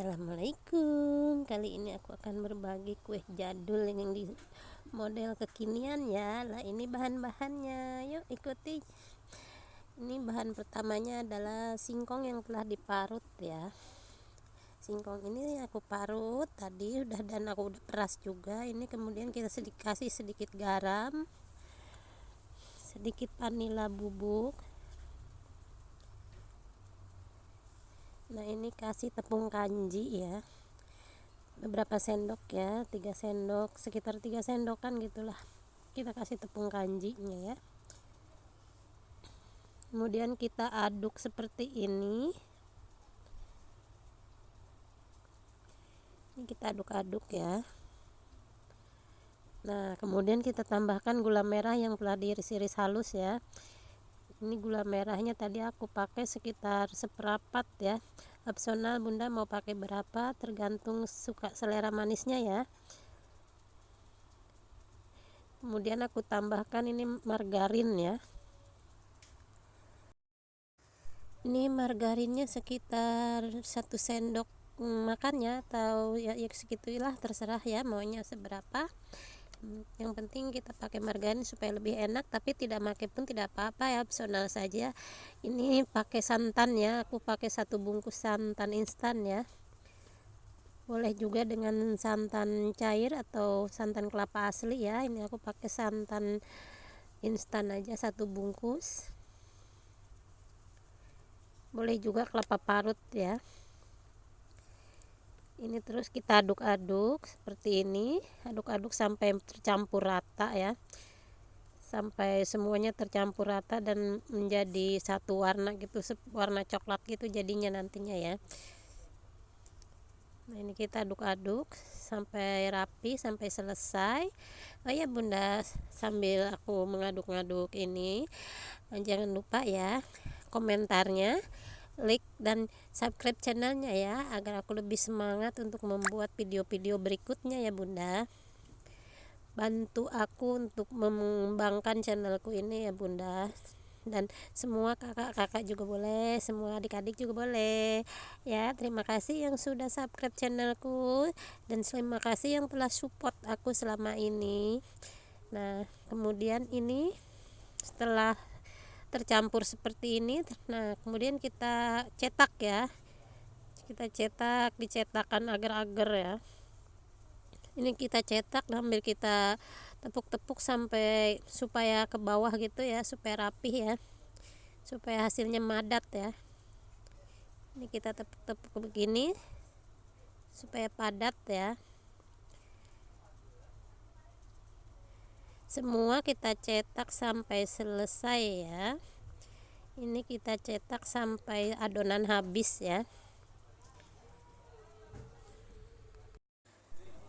Assalamualaikum. Kali ini aku akan berbagi kue jadul yang di model kekinian ya. Lah ini bahan-bahannya. Yuk ikuti. Ini bahan pertamanya adalah singkong yang telah diparut ya. Singkong ini aku parut tadi udah dan aku udah peras juga. Ini kemudian kita sedikit, kasih sedikit garam Sedikit vanila bubuk nah ini kasih tepung kanji ya. Beberapa sendok ya tiga sendok sekitar tiga sendokan gitulah. Kita kasih tepung kanjinya ya. Kemudian kita aduk seperti ini. Ini kita aduk-aduk ya. Nah kemudian kita tambahkan gula merah yang telah diiris-iris halus ya ini gula merahnya tadi aku pakai sekitar seperapat ya. Opsional bunda mau pakai berapa? Tergantung suka selera manisnya ya. Kemudian aku tambahkan ini margarin ya. Ini margarinnya sekitar satu sendok makannya atau ya, ya segitulah terserah ya maunya seberapa yang penting kita pakai margarin supaya lebih enak tapi tidak pakai pun tidak apa-apa ya opsional saja. Ini pakai santan ya aku pakai satu bungkus santan instan ya. Boleh juga dengan santan cair atau santan kelapa asli ya. Ini aku pakai santan instan aja satu bungkus. Boleh juga kelapa parut ya ini terus kita aduk-aduk seperti ini. Aduk-aduk sampai tercampur rata ya. Sampai semuanya tercampur rata dan menjadi satu warna gitu warna coklat gitu jadinya nantinya ya. Nah ini kita aduk-aduk sampai rapi sampai selesai. Oh ya bunda sambil aku mengaduk-aduk ini jangan lupa ya komentarnya like dan subscribe channelnya ya agar aku lebih semangat untuk membuat video-video berikutnya ya bunda. Bantu aku untuk mengembangkan channelku ini ya bunda. Dan semua kakak-kakak juga boleh semua adik-adik juga boleh. Ya terima kasih yang sudah subscribe channelku dan terima kasih yang telah support aku selama ini. Nah kemudian ini setelah tercampur seperti ini. Nah kemudian kita cetak ya. Kita cetak dicetakan agar-agar ya. Ini kita cetak sambil kita tepuk-tepuk sampai supaya ke bawah gitu ya supaya rapih ya. Supaya hasilnya madat ya. Ini kita tepuk-tepuk begini supaya padat ya semua kita cetak sampai selesai ya. Ini kita cetak sampai adonan habis ya.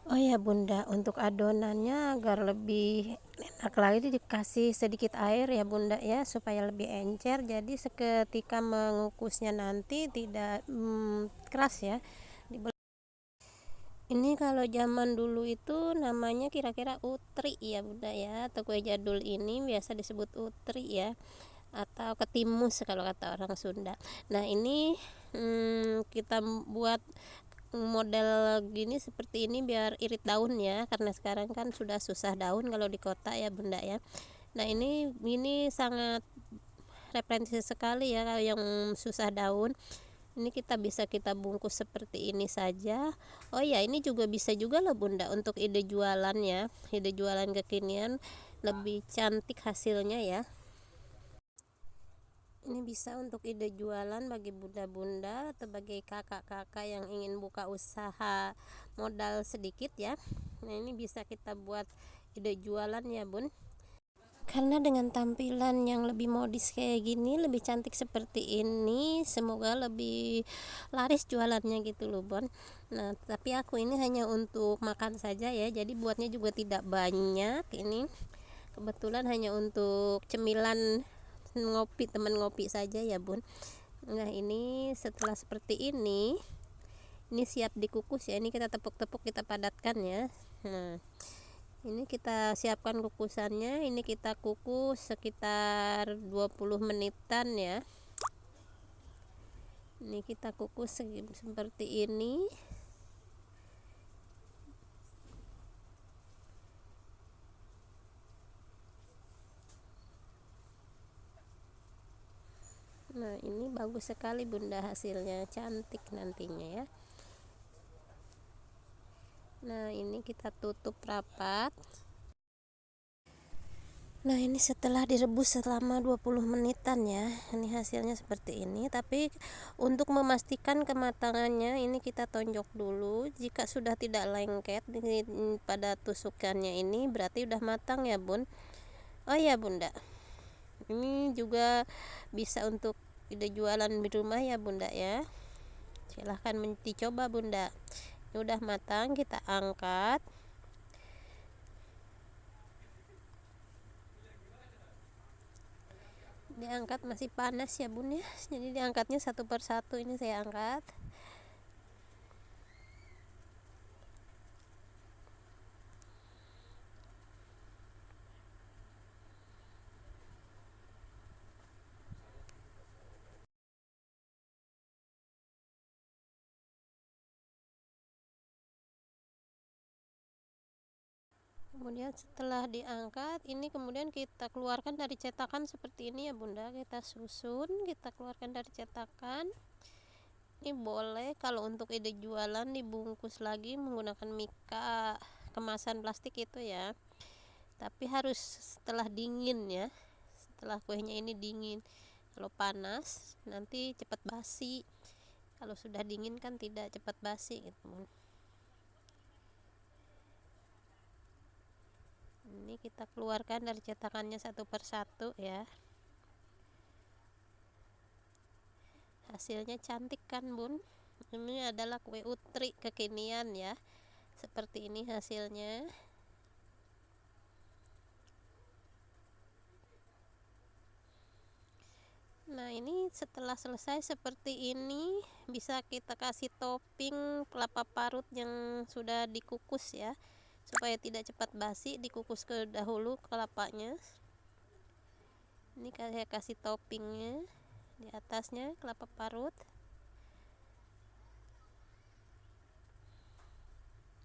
Oh ya bunda untuk adonannya agar lebih enak lagi dikasih sedikit air ya bunda ya supaya lebih encer. Jadi seketika mengukusnya nanti tidak hmm, keras ya ini kalau zaman dulu itu namanya kira-kira utri ya bunda ya. Atau kue jadul ini biasa disebut utri ya. Atau ketimus kalau kata orang Sunda. Nah ini hmm, kita buat model gini seperti ini biar irit daun ya. Karena sekarang kan sudah susah daun kalau di kota ya bunda ya. Nah ini ini sangat referensi sekali ya kalau yang susah daun ini kita bisa kita bungkus seperti ini saja. Oh ya ini juga bisa juga loh bunda untuk ide jualan ya ide jualan kekinian. Lebih cantik hasilnya ya. Ini bisa untuk ide jualan bagi bunda-bunda atau bagi kakak-kakak yang ingin buka usaha modal sedikit ya. Nah ini bisa kita buat ide jualan ya bun karena dengan tampilan yang lebih modis kayak gini lebih cantik seperti ini semoga lebih laris jualannya gitu loh Bon. Nah tapi aku ini hanya untuk makan saja ya jadi buatnya juga tidak banyak ini. Kebetulan hanya untuk cemilan ngopi teman ngopi saja ya Bun. Nah ini setelah seperti ini ini siap dikukus ya ini kita tepuk-tepuk kita padatkan ya. Nah ini kita siapkan kukusannya. Ini kita kukus sekitar 20 menitan ya. Ini kita kukus seperti ini. Nah ini bagus sekali bunda hasilnya. Cantik nantinya ya nah ini kita tutup rapat. Nah ini setelah direbus selama 20 menitan ya. Ini hasilnya seperti ini. Tapi untuk memastikan kematangannya Ini kita tonjok dulu. Jika sudah tidak lengket Pada tusukannya ini Berarti udah matang ya bun? Oh ya bunda. Ini juga bisa untuk ide jualan di rumah ya bunda ya. Silahkan dicoba bunda udah matang kita angkat. Diangkat masih panas ya bun ya. Jadi diangkatnya satu persatu ini saya angkat kemudian setelah diangkat ini kemudian kita keluarkan dari cetakan seperti ini ya bunda. Kita susun kita keluarkan dari cetakan. Ini boleh kalau untuk ide jualan dibungkus lagi menggunakan mika kemasan plastik itu ya. Tapi harus setelah dingin ya. Setelah kuenya ini dingin. Kalau panas nanti cepat basi. Kalau sudah dingin kan tidak cepat basi gitu ini kita keluarkan dari cetakannya satu persatu ya. Hasilnya cantik kan bun? Ini adalah kue utri kekinian ya. Seperti ini hasilnya. Nah ini setelah selesai seperti ini bisa kita kasih topping kelapa parut yang sudah dikukus ya supaya tidak cepat basi dikukus ke dahulu kelapanya ini saya kasih toppingnya di atasnya kelapa parut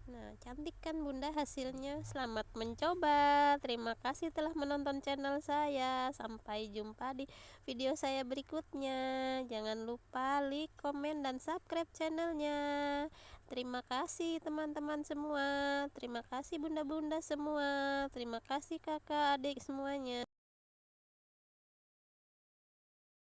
Nah, cantik kan bunda hasilnya? Selamat mencoba. Terima kasih telah menonton channel saya. Sampai jumpa di video saya berikutnya. Jangan lupa like, komen, dan subscribe channelnya. Terima kasih teman-teman semua. Terima kasih bunda-bunda semua. Terima kasih kakak, adik semuanya.